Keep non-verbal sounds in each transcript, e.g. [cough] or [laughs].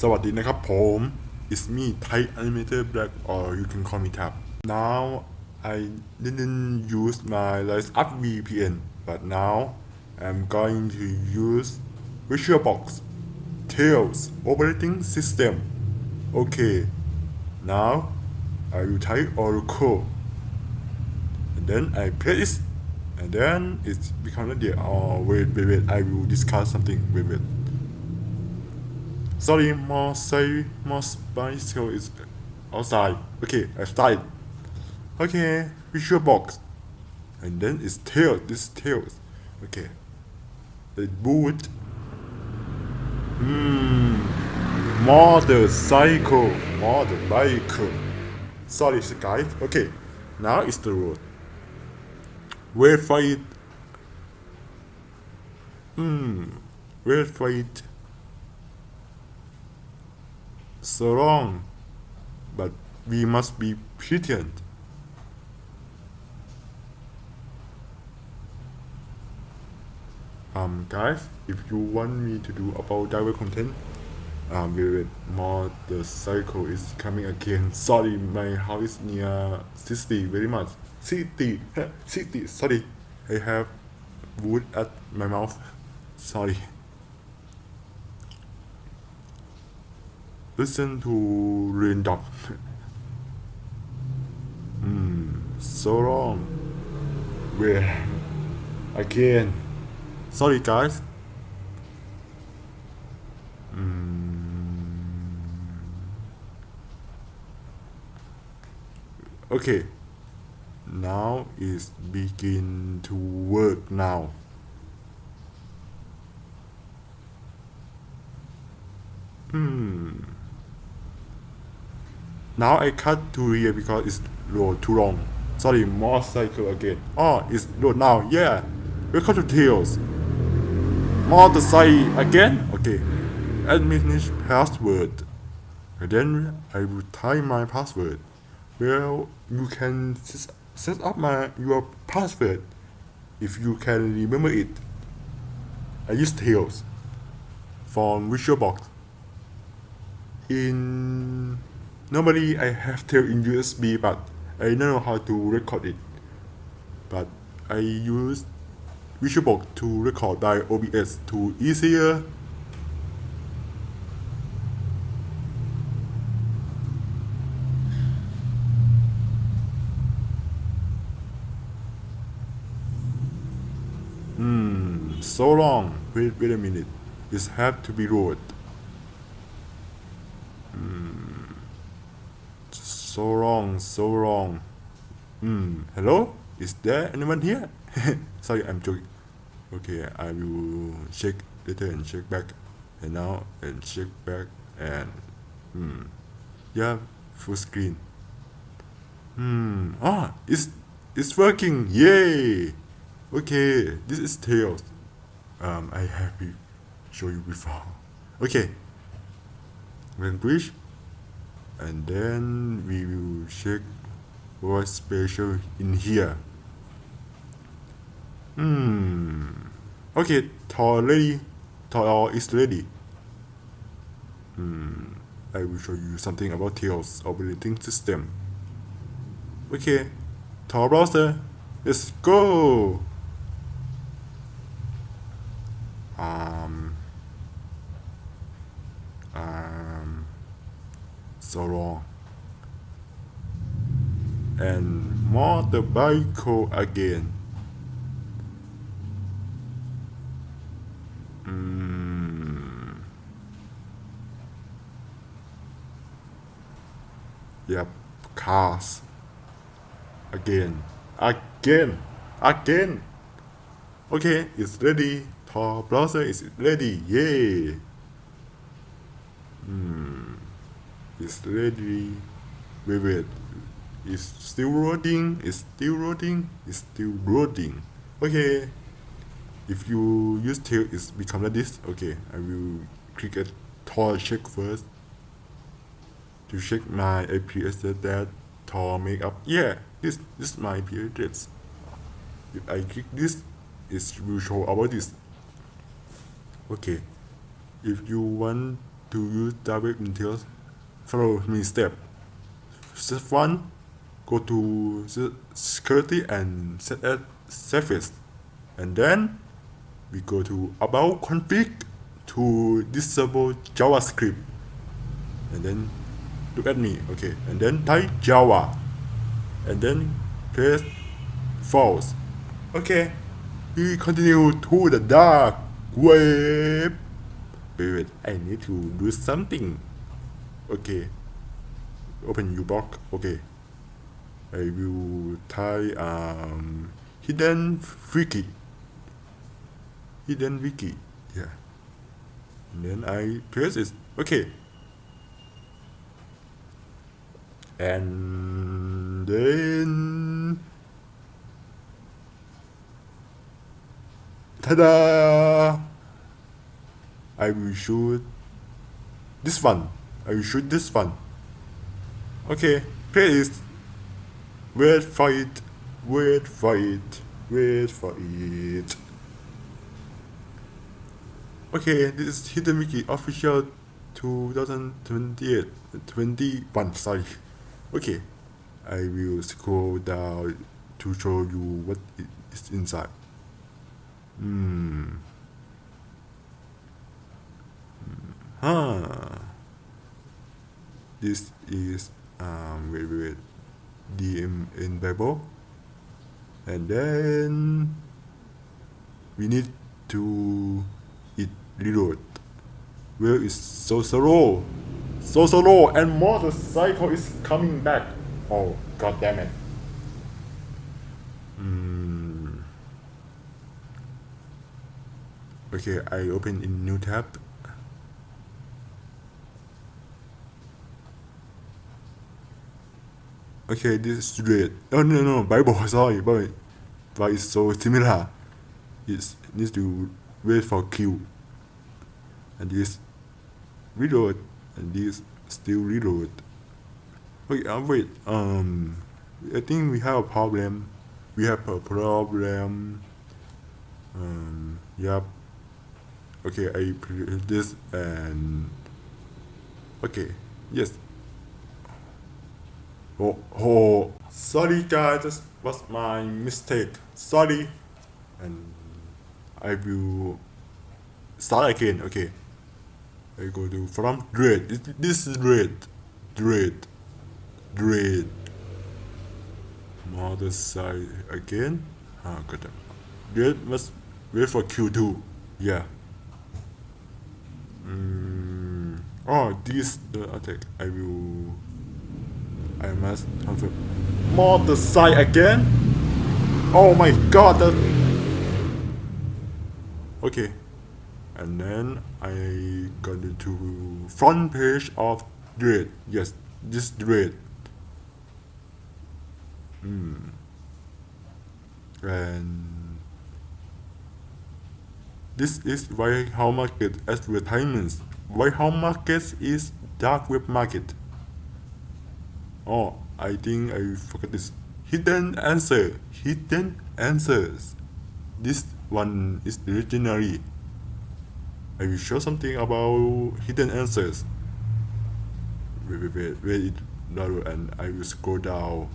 สวัสดีนะครับผม it's me Thai Animator Black or you can call me Tab now I didn't use my Rise Up VPN but now I'm going to use VisualBox Tails operating system okay now I will type Oracle and then I press it and then it's become ready oh wait wait wait I will discuss something wait wait sorry more say more bicycle is outside. Okay I started okay visual box. And then it's tail this is tails okay. The boot. Hmm motorcycle motorbike sorry guys okay now it's the road. For it hmm wait for it so long but we must be patient. Um guys if you want me to do about diver content um with more. The cycle is coming again. Sorry my house is near city very much. City city [laughs] sorry. I have wood at my mouth. Sorry listen to raindrop hmm so long. Where? Again. Sorry guys. Okay. Now is begin to work now. Hmm now I cut to here because it's too long. Sorry motorcycle again. Oh it's load now. Yeah. Welcome to tails motorcycle again? Okay. Administration password. And then I will type my password. Well you can set up my your password if you can remember it. I use Tails from VisualBox in normally I have Tail in USB but I don't know how to record it but I use VisualBox to record by OBS to easier Hmm, so long. Wait, wait a minute. This have to be road. Hmm. So long, so long. Hmm. Hello? Is there anyone here? [laughs] Sorry, I'm joking. Okay, I will check later and check back. And now and check back and hmm. Yeah, full screen. Hmm. Ah, it's it's working. Yay! Okay, this is Tails. Um, I have to show you before. Okay. Language. And then we will check what's special in here. Hmm. Okay, Tor ready. Tor is ready. Hmm. I will show you something about Tails operating system. Okay. Tor browser. Let's go. um, um, so long and motorbike again. Mm. yep cars. Again. Again. Again. Okay it's ready. Tor browser is ready. Yay. Hmm. It's ready. Wait wait it's still loading it's still loading it's still loading okay. If you use tail it's become like this. Okay i will click a Tor check first to check my address that Tor make up yeah this this is my IP address. If I click this it will show about this. Okay. If you want to use direct details, follow me step. Step 1. Go to the security and set as safest. And then we go to about config to disable JavaScript. And then look at me, okay. And then type Java. And then press false. Okay. We continue to the dark web. Wait, wait, I need to do something. Okay. Open uBlock. Okay. I will type um hidden wiki. Hidden wiki. Yeah. And then I press it. Okay. And then Ta-da! I will shoot this one. I will shoot this one. Okay, please wait for it. Wait for it. Wait for it. Okay, this is Hidden official 2028 21 sorry. Okay, I will scroll down to show you what is inside. Hmm. Huh. This is um wait wait, wait. DM in Bible. And then we need to it reload. Where is so slow? So slow and motorcycle is coming back. Oh god damn it. Hmm. Okay, I open in new tab. Okay, this is red. Oh no no Bible [laughs] sorry, but but it's so similar. It needs to wait for Q. And this reload and this still reload. Wait, uh, wait. Um, I think we have a problem. We have a problem. Um, yep. Okay, I this and okay, yes. Oh, oh, sorry guys, this was my mistake. Sorry, and I will start again. Okay, I go to from red. This, is red, red, red. Mother side again. Ah, them. Red must wait for Q2. Yeah. Mm, oh, this the attack. I will. I must confirm. More the side again. Oh my god. Okay. And then I got to front page of Dread. Yes, this Dread. Hmm. And this is why House Market advertisements. White House Market is dark web market. Oh, I think I forgot this. Hidden answer. Hidden answers. This one is legendary. I will show something about hidden answers. Wait, wait, wait, wait it and I will scroll down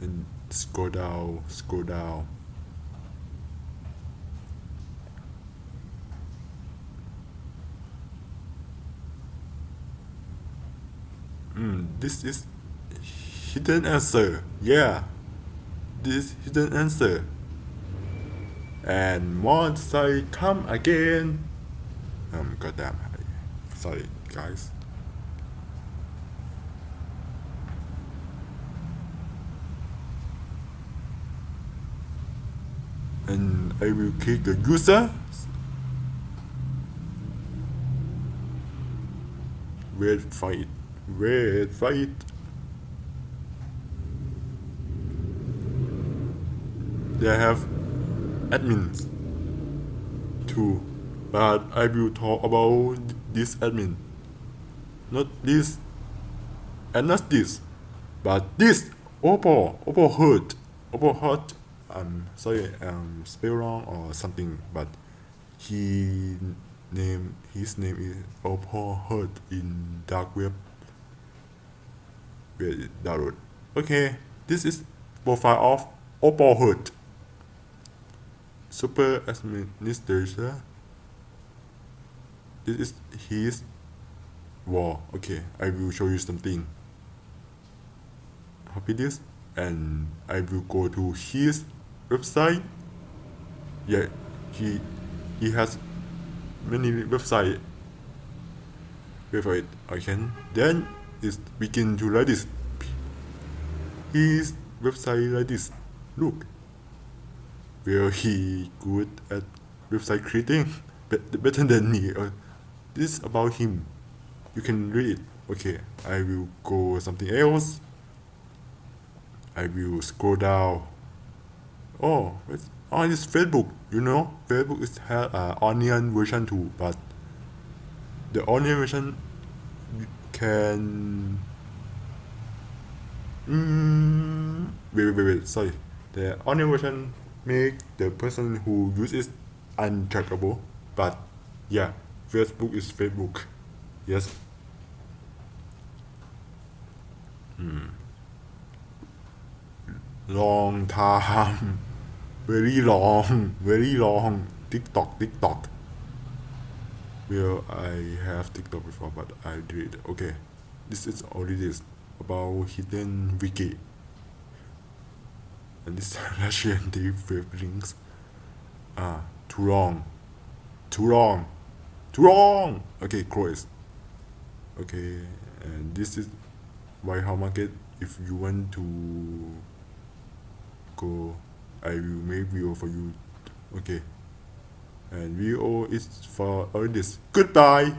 and scroll down, scroll down. Hmm, this is hidden answer. Yeah, this hidden answer. And once I come again, um, goddamn, sorry guys. And I will click the user. It. Wait for it. They have admins too but I will talk about this admin. Not this and not this but this Oppo Oppo hurt Oppo hurt I'm sorry um spell wrong or something but he name his name is Opal Hurt in dark web where download okay this is profile of Opal Hurt super administrator. This is his wall okay I will show you something. Copy this and I will go to his website. Yeah he he has many website. Wait for it I can. Then it begin to like this. His website like this. Look where he good at website creating? Bet- better than me. Uh, this is about him. You can read it. Okay I will go something else. I will scroll down. Oh it's oh it's Facebook you know? Facebook is have uh, onion version too but the onion version can mm, wait wait wait wait sorry. The onion version make the person who uses untrackable but yeah Facebook is Facebook. Yes. Hmm. Long time. [laughs] Very long. Very long. Tiktok tiktok. Well i have tiktok before but i did okay. This is already this about hidden wiki and this russian deep web links ah too long too long too long okay cross okay and this is White House Market if you want to go I will make video for you okay. And video is for all this. Goodbye